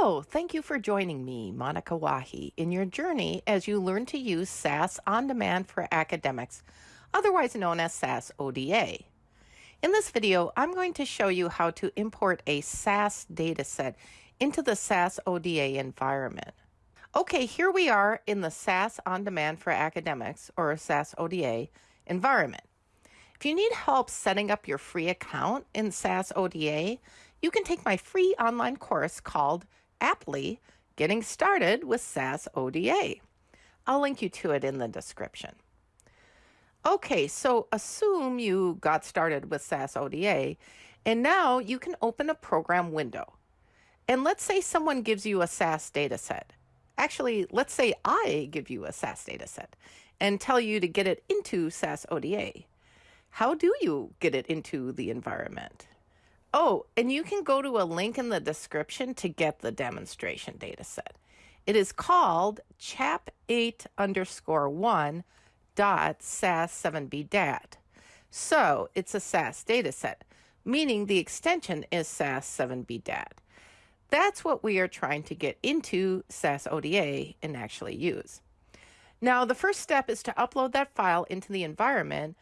Hello, thank you for joining me, Monica Wahi, in your journey as you learn to use SAS On Demand for Academics, otherwise known as SAS ODA. In this video, I'm going to show you how to import a SAS dataset into the SAS ODA environment. Okay, here we are in the SAS On Demand for Academics, or SAS ODA, environment. If you need help setting up your free account in SAS ODA, you can take my free online course called Aptly Getting Started with SAS ODA. I'll link you to it in the description. Okay, so assume you got started with SAS ODA, and now you can open a program window. And let's say someone gives you a SAS dataset. Actually, let's say I give you a SAS dataset and tell you to get it into SAS ODA. How do you get it into the environment? Oh, and you can go to a link in the description to get the demonstration data set. It is called chap8 underscore 1 dot SAS7B DAT. So it's a SAS data set, meaning the extension is SAS7B DAT. That's what we are trying to get into SAS ODA and actually use. Now, the first step is to upload that file into the environment,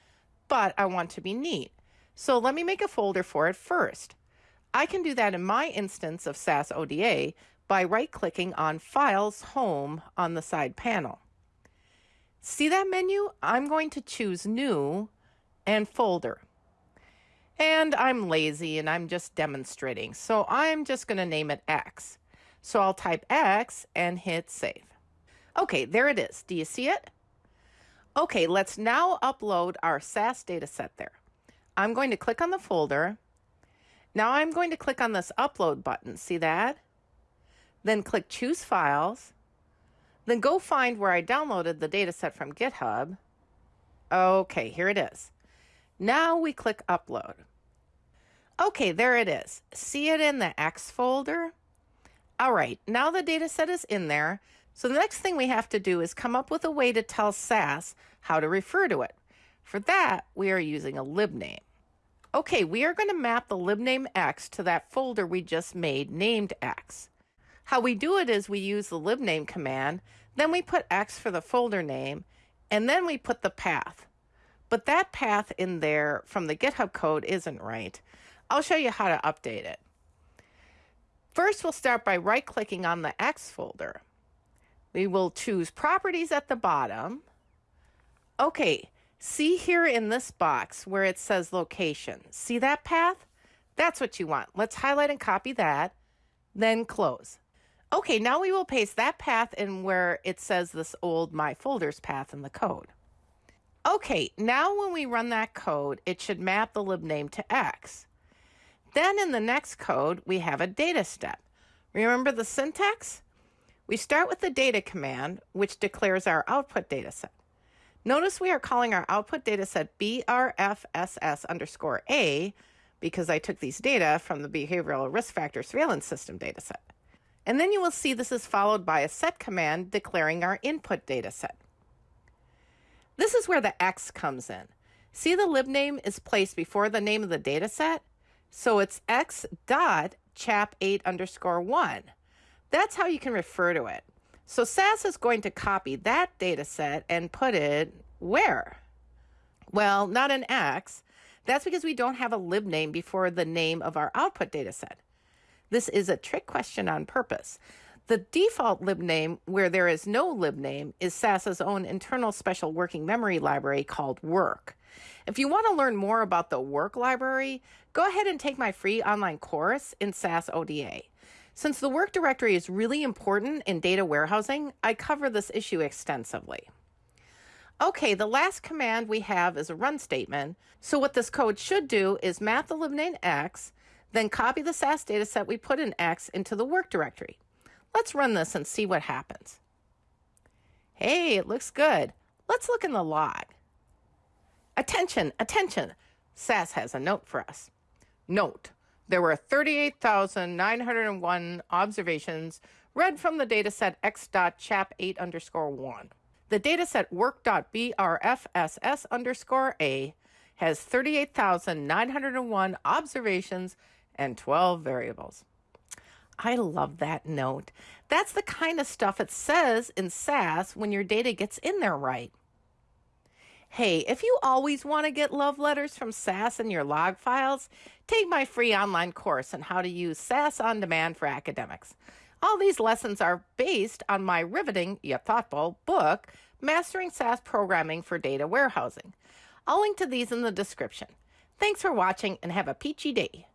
but I want to be neat. So let me make a folder for it first. I can do that in my instance of SAS ODA by right-clicking on Files Home on the side panel. See that menu? I'm going to choose New and Folder. And I'm lazy and I'm just demonstrating, so I'm just going to name it X. So I'll type X and hit Save. Okay, there it is. Do you see it? Okay, let's now upload our SAS dataset there. I'm going to click on the folder. Now I'm going to click on this upload button. See that? Then click choose files. Then go find where I downloaded the dataset from GitHub. Okay, here it is. Now we click upload. Okay, there it is. See it in the X folder? All right, now the dataset is in there. So the next thing we have to do is come up with a way to tell SAS how to refer to it. For that, we are using a libname. Okay, we are going to map the libname X to that folder we just made named X. How we do it is we use the libname command, then we put X for the folder name, and then we put the path. But that path in there from the GitHub code isn't right. I'll show you how to update it. First, we'll start by right-clicking on the X folder. We will choose Properties at the bottom. Okay, See here in this box where it says location. See that path? That's what you want. Let's highlight and copy that, then close. Okay, now we will paste that path in where it says this old My Folders path in the code. Okay, now when we run that code, it should map the libname to X. Then in the next code, we have a data step. Remember the syntax? We start with the data command, which declares our output data set. Notice we are calling our output data set BRFSS underscore A because I took these data from the Behavioral Risk Factor Surveillance System dataset. And then you will see this is followed by a set command declaring our input data set. This is where the X comes in. See the libname is placed before the name of the data set? So it's X dot chap8 underscore 1. That's how you can refer to it. So SAS is going to copy that data set and put it where? Well, not in X. That's because we don't have a libname before the name of our output data set. This is a trick question on purpose. The default libname, where there is no libname, is SAS's own internal special working memory library called Work. If you want to learn more about the Work library, go ahead and take my free online course in SAS ODA. Since the work directory is really important in data warehousing, I cover this issue extensively. Okay, the last command we have is a run statement. So what this code should do is math eliminate X, then copy the SAS dataset we put in X into the work directory. Let's run this and see what happens. Hey, it looks good. Let's look in the log. Attention, attention. SAS has a note for us. Note, there were 38,901 observations read from the dataset x.chap8 underscore 1. The dataset work.brfss underscore A has 38,901 observations and 12 variables. I love that note. That's the kind of stuff it says in SAS when your data gets in there right. Hey, if you always want to get love letters from SAS in your log files, take my free online course on how to use SAS on demand for academics. All these lessons are based on my riveting yet thoughtful book, Mastering SAS Programming for Data Warehousing. I'll link to these in the description. Thanks for watching and have a peachy day.